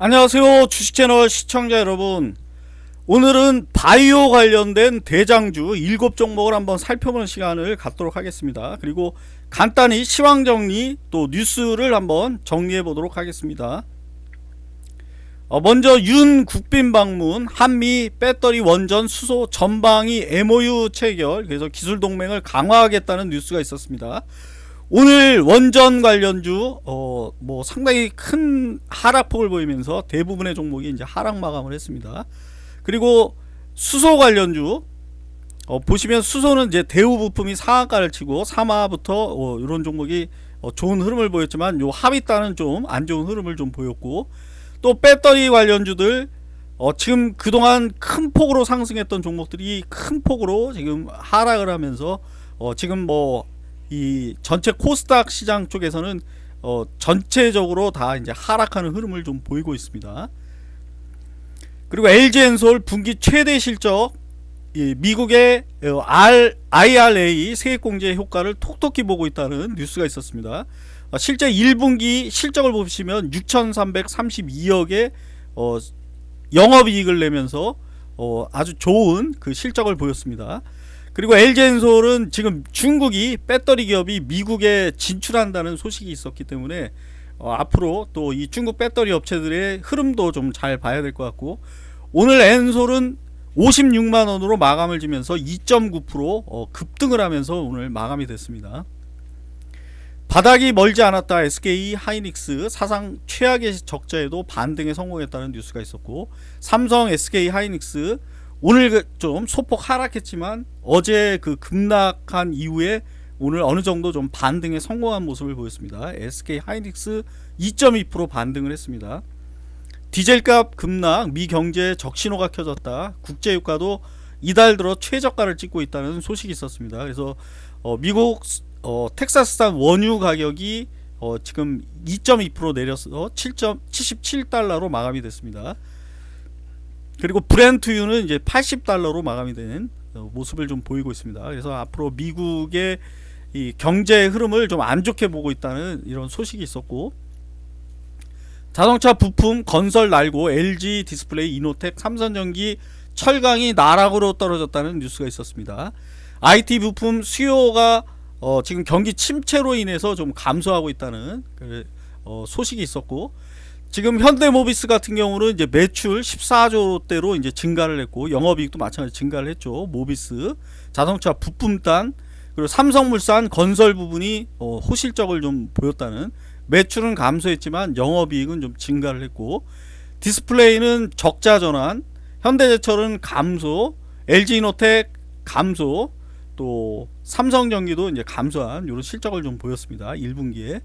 안녕하세요 주식채널 시청자 여러분. 오늘은 바이오 관련된 대장주 7종목을 한번 살펴보는 시간을 갖도록 하겠습니다. 그리고 간단히 시황정리 또 뉴스를 한번 정리해 보도록 하겠습니다. 어, 먼저 윤 국빈 방문 한미 배터리 원전 수소 전방위 MOU 체결 그래서 기술 동맹을 강화하겠다는 뉴스가 있었습니다 오늘 원전 관련주 어 뭐 상당히 큰 하락폭을 보이면서 대부분의 종목이 이제 하락 마감을 했습니다. 그리고 수소 관련주 어 보시면 수소는 이제 대우 부품이 상한가를 치고 3화부터 어 이런 종목이 어 좋은 흐름을 보였지만 요 하위단은 좀안 좋은 흐름을 좀 보였고 또 배터리 관련주들 어 지금 그동안 큰 폭으로 상승했던 종목들이 큰 폭으로 지금 하락을 하면서 어 지금 뭐 이 전체 코스닥 시장 쪽에서는 어 전체적으로 다 이제 하락하는 흐름을 좀 보이고 있습니다. 그리고 LG엔솔 분기 최대 실적 미국의 어, IRA 세액공제 효과를 톡톡히 보고 있다는 뉴스가 있었습니다. 어, 실제 1분기 실적을 보시면 6,332억의 어, 영업이익을 내면서 아주 좋은 그 실적을 보였습니다. 그리고 LG엔솔은 지금 중국이 배터리 기업이 미국에 진출한다는 소식이 있었기 때문에 어, 앞으로 또 이 중국 배터리 업체들의 흐름도 좀 잘 봐야 될 것 같고 오늘 엔솔은 56만원으로 마감을 지면서 2.9% 어, 급등을 하면서 오늘 마감이 됐습니다. 바닥이 멀지 않았다 SK 하이닉스 사상 최악의 적자에도 반등에 성공했다는 뉴스가 있었고 삼성 SK 하이닉스 오늘 그좀 소폭 하락했지만 어제 그 급락한 이후에 오늘 어느 정도 좀 반등에 성공한 모습을 보였습니다. SK 하이닉스 2.2% 반등을 했습니다. 디젤값 급락, 미 경제 적신호가 켜졌다. 국제유가도 이달 들어 최저가를 찍고 있다는 소식이 있었습니다. 그래서 어, 미국 어, 텍사스산 원유 가격이 어, 지금 2.2% 내려서 7.77달러로 마감이 됐습니다. 그리고 브렌트유는 이제 80달러로 마감이 된 어, 모습을 좀 보이고 있습니다. 그래서 앞으로 미국의 이 경제 흐름을 좀 안 좋게 보고 있다는 이런 소식이 있었고 자동차 부품 건설 날고 LG 디스플레이 이노텍 삼성전기 철강이 나락으로 떨어졌다는 뉴스가 있었습니다. IT 부품 수요가 어 지금 경기 침체로 인해서 좀 감소하고 있다는 그어 소식이 있었고 지금 현대모비스 같은 경우는 이제 매출 14조대로 이제 증가를 했고 영업이익도 마찬가지 증가를 했죠. 모비스 자동차 부품단 그리고 삼성물산 건설 부분이 어, 호실적을 좀 보였다는 매출은 감소했지만 영업이익은 좀 증가를 했고 디스플레이는 적자 전환 현대제철은 감소 LG이노텍 감소 또 삼성전기도 이제 감소한 이런 실적을 좀 보였습니다 1분기에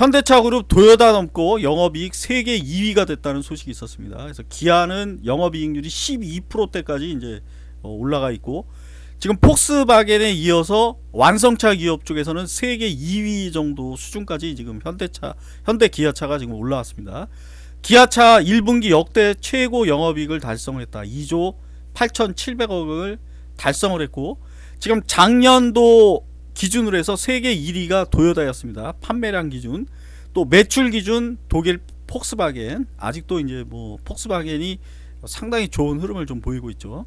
현대차 그룹 도요다 넘고 영업이익 세계 2위가 됐다는 소식이 있었습니다. 그래서 기아는 영업이익률이 12%대까지 이제 어, 올라가 있고 지금 폭스바겐에 이어서 완성차 기업 쪽에서는 세계 2위 정도 수준까지 지금 현대차 현대 기아차가 지금 올라왔습니다. 기아차 1분기 역대 최고 영업이익을 달성을 했다. 2조 8,700억을 달성을 했고 지금 작년도 기준으로 해서 세계 1위가 도요다였습니다. 판매량 기준. 또 매출 기준 독일 폭스바겐. 아직도 이제 뭐 폭스바겐이 상당히 좋은 흐름을 좀 보이고 있죠.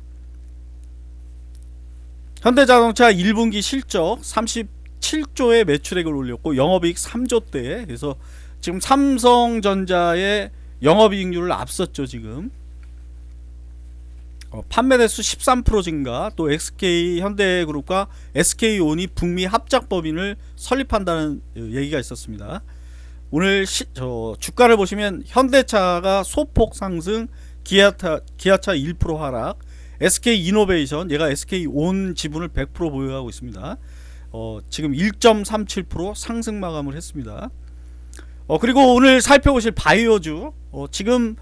현대자동차 1분기 실적 37조의 매출액을 올렸고 영업이익 3조대. 그래서 지금 삼성전자의 영업이익률을 앞섰죠, 지금. 어, 판매 대수 13% 증가 또 SK 현대그룹과 SK온이 북미 합작 법인을 설립한다는 어, 얘기가 있었습니다. 오늘 시, 저 주가를 보시면 현대차가 소폭 상승 기아차, 기아차 1% 하락 SK이노베이션 얘가 SK온 지분을 100% 보유하고 있습니다. 어, 지금 1.37% 상승 마감을 했습니다. 어, 그리고 오늘 살펴보실 바이오주 어, 지금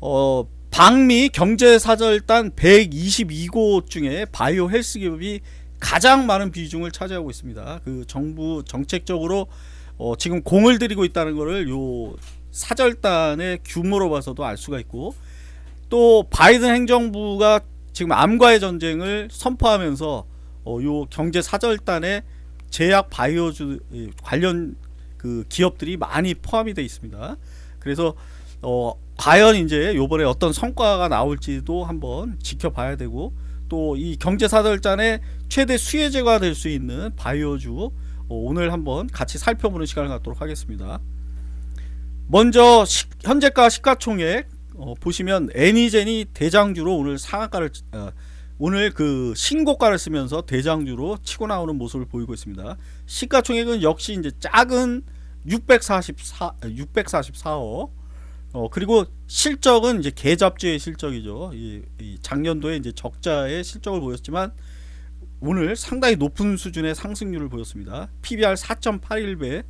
어, 방미 경제사절단 122곳 중에 바이오 헬스 기업이 가장 많은 비중을 차지하고 있습니다. 그 정부 정책적으로 어 지금 공을 들이고 있다는 것을 요 사절단의 규모로 봐서도 알 수가 있고 또 바이든 행정부가 지금 암과의 전쟁을 선포하면서 어 요 경제 사절단에 제약 바이오주 관련 그 기업들이 많이 포함이 되어 있습니다. 그래서 어 과연 이제 요번에 어떤 성과가 나올지도 한번 지켜봐야 되고 또 이 경제사절단의 최대 수혜제가 될 수 있는 바이오주 어, 오늘 한번 같이 살펴보는 시간을 갖도록 하겠습니다. 먼저 시, 현재가 시가총액 어, 보시면 애니젠이 대장주로 오늘 상한가를 어, 오늘 그 신고가를 쓰면서 대장주로 치고 나오는 모습을 보이고 있습니다. 시가총액은 역시 이제 작은 644 644억 어 그리고 실적은 이제 계잡주의 실적이죠. 이, 이 작년도에 이제 적자의 실적을 보였지만 오늘 상당히 높은 수준의 상승률을 보였습니다. PBR 4.81배.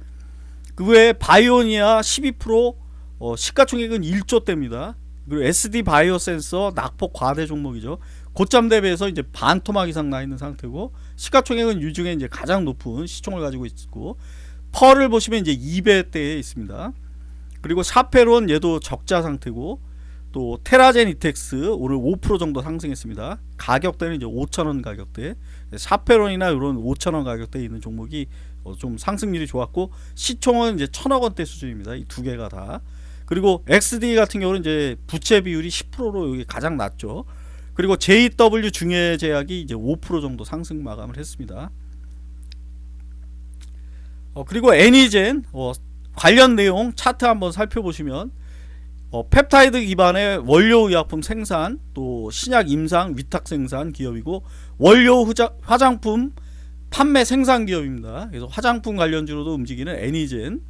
그 외에 바이오니아 12% 어, 시가총액은 1조대입니다. 그리고 SD 바이오 센서 낙폭 과대 종목이죠. 고점 대비해서 이제 반 토막 이상 나 있는 상태고 시가총액은 유중에 이제 가장 높은 시총을 가지고 있고 펄을 보시면 이제 2배대에 있습니다. 그리고 샤페론 얘도 적자 상태고 또 테라젠 이텍스 오늘 5% 정도 상승했습니다. 가격대는 이제 5천원 가격대. 샤페론이나 이런 5천원 가격대에 있는 종목이 어, 좀 상승률이 좋았고 시총은 이제 천억 원대 수준입니다. 이 두 개가 다. 그리고 XD 같은 경우는 이제 부채 비율이 10%로 여기 가장 낮죠. 그리고 JW 중해제약이 이제 5% 정도 상승 마감을 했습니다. 어, 그리고 애니젠 어, 관련 내용 차트 한번 살펴보시면 어, 펩타이드 기반의 원료 의약품 생산 또 신약 임상 위탁 생산 기업이고 원료 후자, 화장품 판매 생산 기업입니다. 그래서 화장품 관련주로도 움직이는 애니젠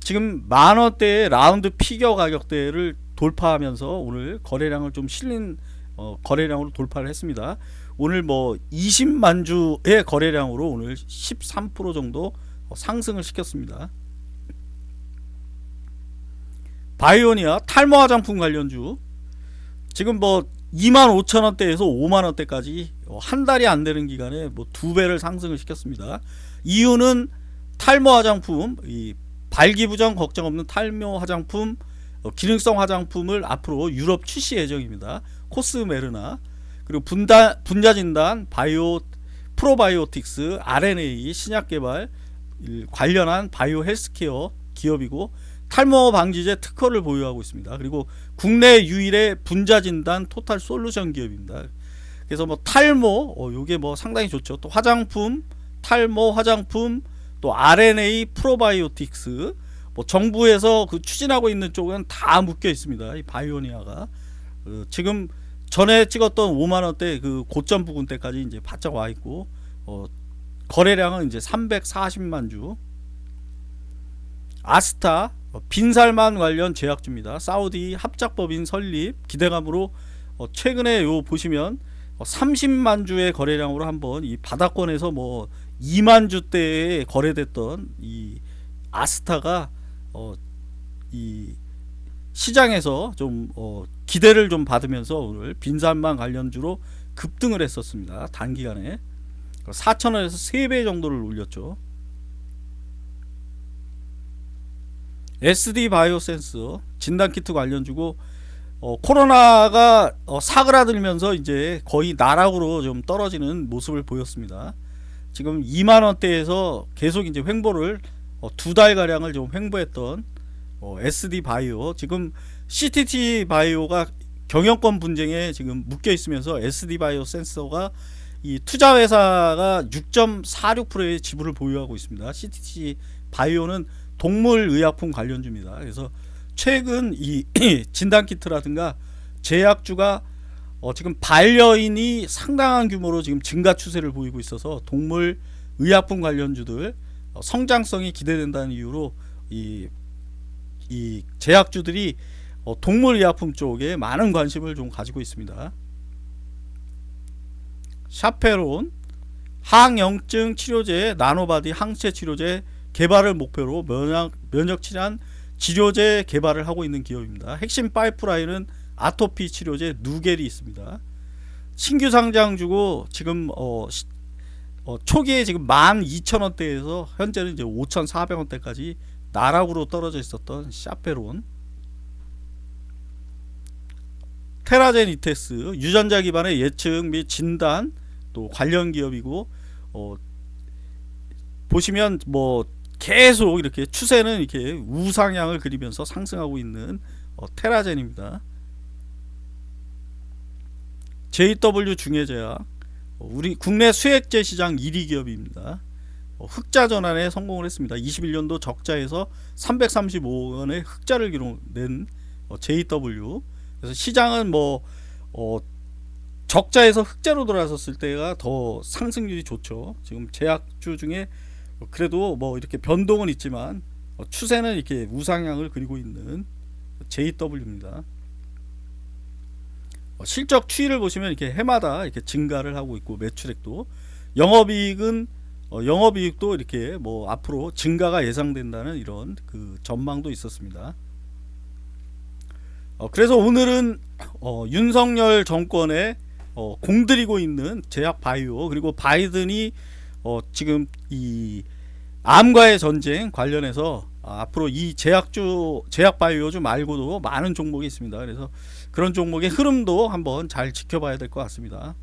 지금 만원대의 라운드 피겨 가격대를 돌파하면서 오늘 거래량을 좀 실린 어, 거래량으로 돌파를 했습니다. 오늘 뭐 20만 주의 거래량으로 오늘 13% 정도 상승을 시켰습니다. 바이오니아 탈모 화장품 관련주 지금 뭐 2만 5천 원대에서 5만 원대까지 한 달이 안 되는 기간에 뭐 두 배를 상승을 시켰습니다. 이유는 탈모 화장품 이 발기부정 걱정 없는 탈모 화장품 어, 기능성 화장품을 앞으로 유럽 출시 예정입니다. 코스메르나 그리고 분다, 분자 진단 바이오 프로바이오틱스 RNA 신약 개발 관련한 바이오 헬스케어 기업이고 탈모 방지제 특허를 보유하고 있습니다. 그리고 국내 유일의 분자 진단 토탈 솔루션 기업입니다. 그래서 뭐 탈모 어 요게 뭐 상당히 좋죠. 또 화장품, 탈모 화장품, 또 RNA 프로바이오틱스 뭐 정부에서 그 추진하고 있는 쪽은 다 묶여 있습니다. 이 바이오니아가 어 지금 전에 찍었던 5만 원대 그 고점 부근대까지 이제 바짝 와 있고 어 거래량은 이제 340만 주 아스타 어, 빈살만 관련 제약주입니다. 사우디 합작법인 설립 기대감으로 어, 최근에 요 보시면 어, 30만 주의 거래량으로 한번 이 바닥권에서 뭐 2만 주대에 거래됐던 이 아스타가 어, 이 시장에서 좀 어, 기대를 좀 받으면서 오늘 빈살만 관련주로 급등을 했었습니다. 단기간에 4천원에서 3배 정도를 올렸죠. SD 바이오센스 진단키트 관련주고 어, 코로나가 어, 사그라들면서 이제 거의 나락으로 좀 떨어지는 모습을 보였습니다. 지금 2만원대에서 계속 이제 횡보를 어, 두 달 가량을 좀 횡보했던 어, SD 바이오 지금 CTT 바이오가 경영권 분쟁에 지금 묶여 있으면서 SD 바이오 센서가 이 투자 회사가 6.46%의 지분을 보유하고 있습니다. CTT 바이오는 동물 의약품 관련주입니다. 그래서 최근 이 진단키트라든가 제약주가 어 지금 반려인이 상당한 규모로 지금 증가 추세를 보이고 있어서 동물 의약품 관련주들 어 성장성이 기대된다는 이유로 이, 이 제약주들이 어 동물 의약품 쪽에 많은 관심을 좀 가지고 있습니다. 샤페론 항염증 치료제 나노바디 항체 치료제 개발을 목표로 면역, 면역 질환 치료제 개발을 하고 있는 기업입니다. 핵심 파이프라인은 아토피 치료제 누겔이 있습니다. 신규 상장 주고 지금 어, 어, 초기에 지금 12,000원대에서 현재는 이제 5,400원대까지 나락으로 떨어져 있었던 샤페론 테라젠 이테스 유전자 기반의 예측 및 진단 또 관련 기업이고 어, 보시면 뭐 계속 이렇게 추세는 이렇게 우상향을 그리면서 상승하고 있는 어, 테라젠입니다. JW 중해제약 어, 우리 국내 수액제 시장 1위 기업입니다. 어, 흑자 전환에 성공을 했습니다. 21년도 적자에서 335억 원의 흑자를 기록낸 어, JW 그래서 시장은 뭐 어, 적자에서 흑자로 돌아섰을 때가 더 상승률이 좋죠. 지금 제약주 중에 그래도 뭐 이렇게 변동은 있지만 어, 추세는 이렇게 우상향을 그리고 있는 JW입니다. 어, 실적 추이를 보시면 이렇게 해마다 이렇게 증가를 하고 있고 매출액도 영업이익은 어, 영업이익도 이렇게 뭐 앞으로 증가가 예상된다는 이런 그 전망도 있었습니다. 어, 그래서 오늘은 어, 윤석열 정권의 어, 공들이고 있는 제약 바이오 그리고 바이든이 어, 지금 이 암과의 전쟁 관련해서 아, 앞으로 이 제약주 제약 바이오주 말고도 많은 종목이 있습니다. 그래서 그런 종목의 흐름도 한번 잘 지켜봐야 될 것 같습니다.